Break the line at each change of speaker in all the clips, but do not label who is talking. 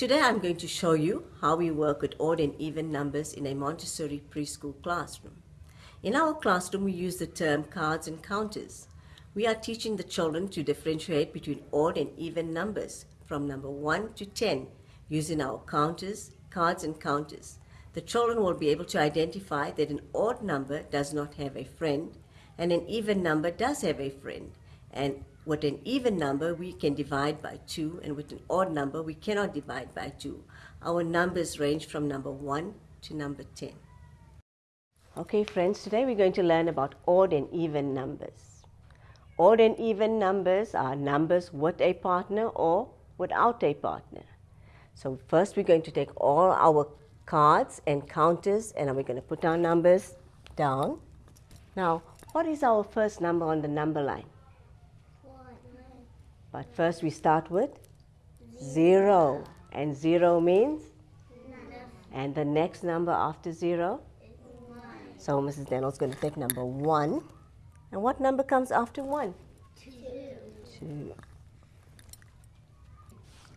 Today I'm going to show you how we work with odd and even numbers in a Montessori preschool classroom. In our classroom we use the term cards and counters. We are teaching the children to differentiate between odd and even numbers from number 1 to 10 using our counters, cards and counters. The children will be able to identify that an odd number does not have a friend and an even number does have a friend. And with an even number, we can divide by 2, and with an odd number, we cannot divide by 2. Our numbers range from number 1 to number 10. Okay, friends, today we're going to learn about odd and even numbers. Odd and even numbers are numbers with a partner or without a partner. So first we're going to take all our cards and counters and we're going to put our numbers down. Now, what is our first number on the number line? But first we start with zero. And zero means? And the next number after zero? So Mrs. Daniel's going to take number one. And what number comes after one?
Two.
Two.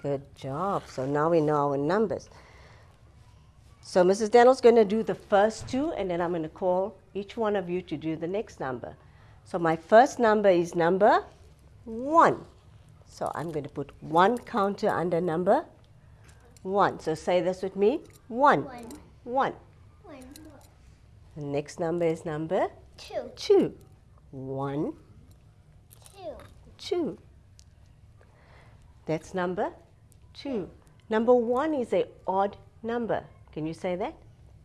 Good job. So now we know our numbers. So Mrs. Daniel's going to do the first two, and then I'm going to call each one of you to do the next number. So my first number is number one. So I'm going to put one counter under number one. So say this with me. One.
One.
One.
One.
The next number is number
Two.
two. One,
Two.
two. That's number two. Number one is a odd number. Can you say that?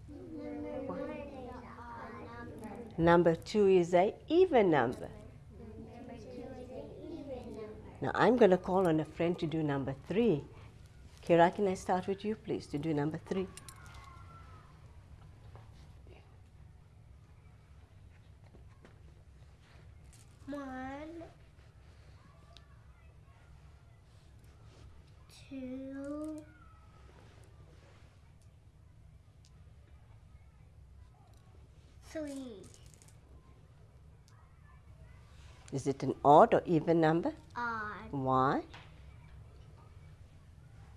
Number one is an odd number.
Number two is a even. Number
two is an even number.
Now I'm going to call on a friend to do number three. Kira, can I start with you, please, to do number three?
One. Two. Three.
Is it an odd or even number?
Odd.
Why?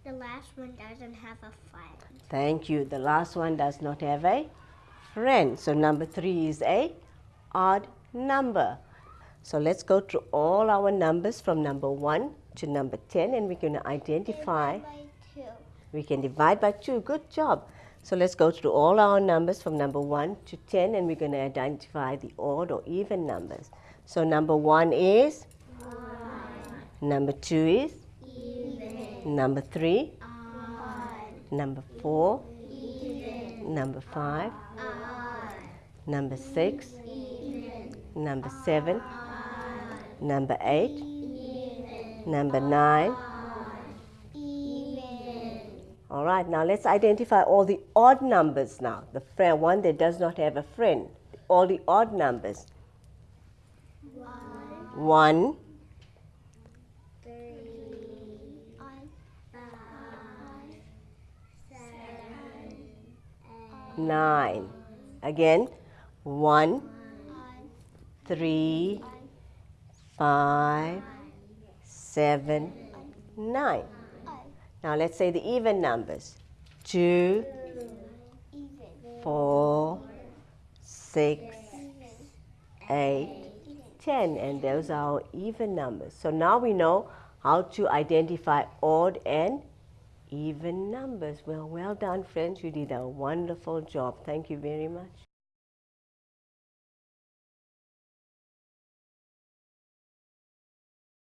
The last one doesn't have a friend.
Thank you. The last one does not have a friend. So number three is a odd number. So let's go through all our numbers from number one to number 10 and we're going to identify.
Divide by two.
We can divide by two. Good job. So let's go through all our numbers from number 1 to 10 and we're going to identify the odd or even numbers. So number 1 is? Number 2 is?
Even.
Number 3?
Odd.
Number 4?
Even.
Number 5?
Odd.
Number 6?
Even.
Number 7?
Odd.
Number 8?
Even.
Number 9? All right, now let's identify all the odd numbers now. The friend, one that does not have a friend. All the odd numbers.
One.
1,
Three. Five. Seven.
9. Again, 1,
One.
3, 5, 7, 9. Now let's say the even numbers. 2,
Even.
4, 6, 8, 10. And those are our even numbers. So now we know how to identify odd and even numbers. Well, well done, friends. You did a wonderful job. Thank you very much.